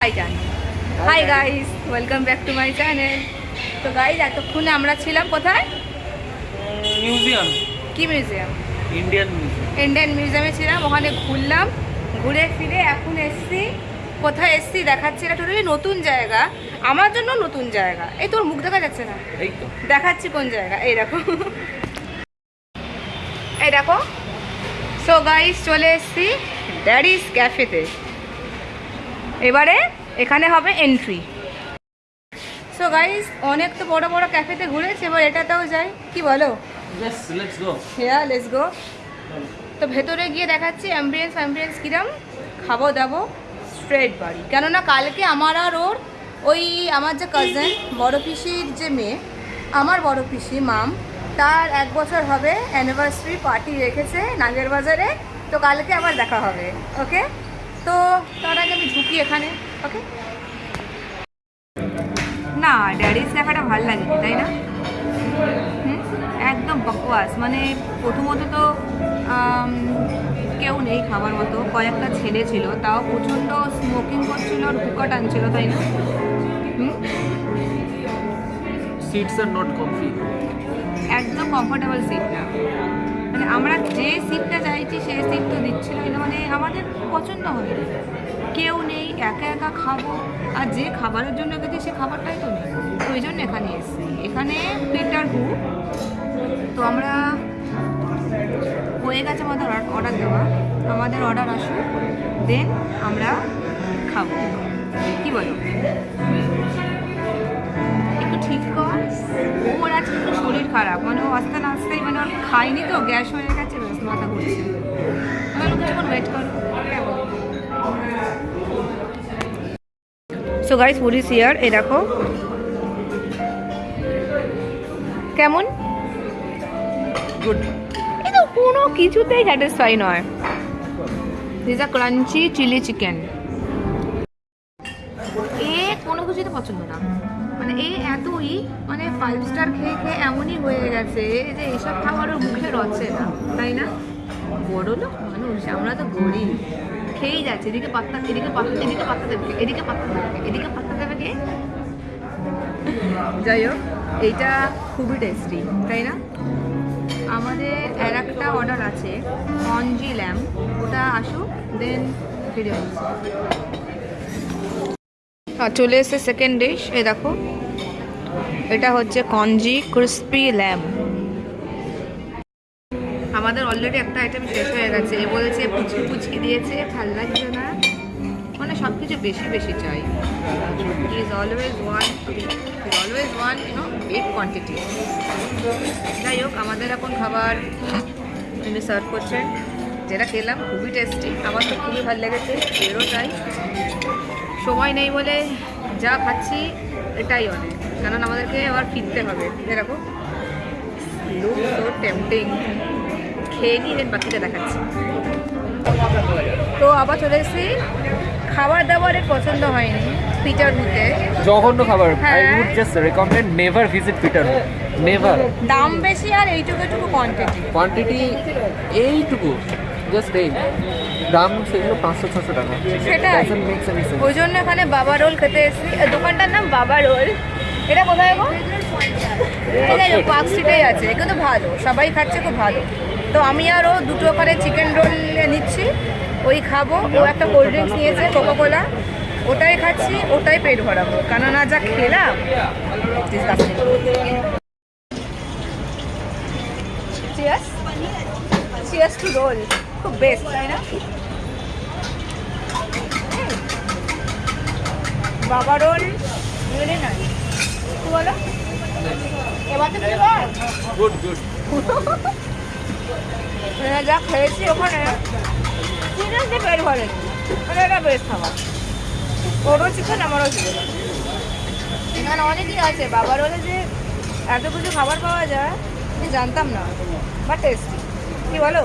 High জান hi guys welcome back to my channel তো guys এতক্ষণে আমরা ছিলাম কোথায়? মিউজিয়াম কি মিউজিয়াম ইন্ডিয়ান মিউজিয়াম ইন্ডিয়ান মিউজিয়ামে ছিলাম। ওখানে ঘুরলাম। ঘুরে ফিরে এখন এসছি। কোথায় এসছি দেখাচ্ছি এটা টোটালি নতুন জায়গা। আমার জন্য নতুন জায়গা। এই তোর মুখ দেখা যাচ্ছে না? এই তো। দেখাচ্ছি কোন জায়গা। এই দেখো। এই দেখো। সো গাইস চলে এসছি ড্যাডিস ক্যাফেতে এবারে এখানে হবে এন্ট্রি সো গাইস অনেক তো বড় বড় ক্যাফেতে ঘুরেছি এবার এটাতেও যাই। কি বলো? গো হেয়া লেটস গো তো ভেতরে গিয়ে দেখাচ্ছি অ্যাম্বিয়েন্স অ্যাম্বিয়েন্স কিরম? খাব দাবো স্ট্রেট বাড়ি। কেননা কালকে আমার আর ওর ওই আমার যে কাজেন বড় পিসির যে মেয়ে আমার বড় পিসি মাম তার এক বছর হবে অ্যানিভার্সারি পার্টি রেখেছে নাগের বাজারে তো কালকে আবার দেখা হবে ওকে তো তার আগে আমি ঢুকি এখানে ওকে না ড্যাডিস দেখাটা ভালো লাগে তাই না? একদম বকওয়াস মানে প্রথমত তো কেউ নেই খাবার মতো কয়েকটা ছেলে ছিল তাও প্রচণ্ড স্মোকিং করছিল আর হুকা টানছিল তাই না? সিটস আর নট কমফি একদম কমফোর্টেবল সিট না। মানে আমরা যে সিটটা চাইছি সেই সিট তো দিচ্ছিল না। মানে আমাদের পছন্দ হবে কেউ নেই, একা একা খাব। আর যে খাবারের জন্য গেছি, সে খাবারটাই তো নেই। তো ওই জন্য এখানে এসেছি। এখানে পিটার হু তো আমরা হয়ে গেছে আমাদের অর্ডার দেওয়া। আমাদের অর্ডার আসুক। দেন আমরা খাব। কি বলো? খারাপ। মানে ও আস্তে আস্তেই মানে ওর খাইনি তো, গ্যাস হয়ে গেছে, ব্যাস মাথা ঘুরছে। ওয়েট সো গাইস এই দেখো। কেমন? কোনো কিছুতেই স্যাটিসফাই নয়। আ crunchy chilli chicken five star খেয়ে খেয়ে এমনই হয়ে গেছে যে এইসব খাবারও মুখে রচ্ছে না, তাই না? বড় লোক মানুষ, আমরা তো গরিব। খেয়েই যাচ্ছে, এদিকে পাত্তা এদিকে পাত্তা এদিকে পাত্তা দেবে, এদিকে পাত্তা দেবে, এদিকে পাত্তা দেবে কে? যাই হোক, এইটা খুবই টেস্টি তাই না? আমাদের আর একটা অর্ডার আছে কনজি ল্যাম ওটা আসুক দেন ফিরে চলে এসেছে সেকেন্ড ডিশ এই দেখো। এটা হচ্ছে কনজি ক্রিস্পি ল্যাম। আমাদের অলরেডি একটা আইটেম শেষ হয়ে গেছে। এ বলেছে পুচকি পুচকি দিয়েছে, ভালো লাগছে না। মানে সব কিছু বেশি বেশি চাই। Is always one always one you know big quantity যাই হোক, আমাদের এখন খাবার তিনি সার্ভ করছেন। যেটা খেলাম, খুবই টেস্টি আমার তো খুবই ভালো লেগেছে, এরও চাই সময় নেই বলে যা খাচ্ছি, এটাই অনেক। কারণ আমাদেরকে আবার ফিরতে হবে এরকম লুক সো টেম্পটিং খেয়ে নিয়ে দেন বাকিটা দেখাচ্ছি। তো আবার চলে এসেছি। খাবার দাবারের পছন্দ হয়নি পিটার হুতে জঘন্য খাবার। I. Would just recommend never visit Peter never দাম বেশি আর এইটুকু কোয়ান্টিটি কোয়ান্টিটি এইটুকু। জাস্ট এই। দাম সেগুলো পাঁচশো ছশো টাকা। সেটাই। ওই জন্য এখানে বাবা রোল খেতে এসেছি। দোকানটার নাম বাবা রোল। এটা কোথায় গো? এটা পার্ক স্ট্রিটেই আছে কিন্তু ভালো সবাই খাচ্ছে খুব ভালো। তো আমি আর ও দুটো ওখানে চিকেন রোল নিচ্ছি ওই খাব। ও একটা কোল্ড ড্রিঙ্কস নিয়েছে কোকো কোলা ওটাই খাচ্ছি ওটাই পেট ভরাবো। কেননা যা খেলাম. Cheers to roll. খুব বেস্ট তাই না? বাবা রোল কি বলো? গুড গুড যা খেয়েছি ওখানে সিরিয়াসলি পেট ভরেনি মানে এটা বেশ খাবার। ওরও চিকেন আমারও চিকেন এখানে অনেকই আছে। বাবার হলে যে এত কিছু খাবার পাওয়া যায় আমি জানতাম না। বাট টেস্টি কি বলো?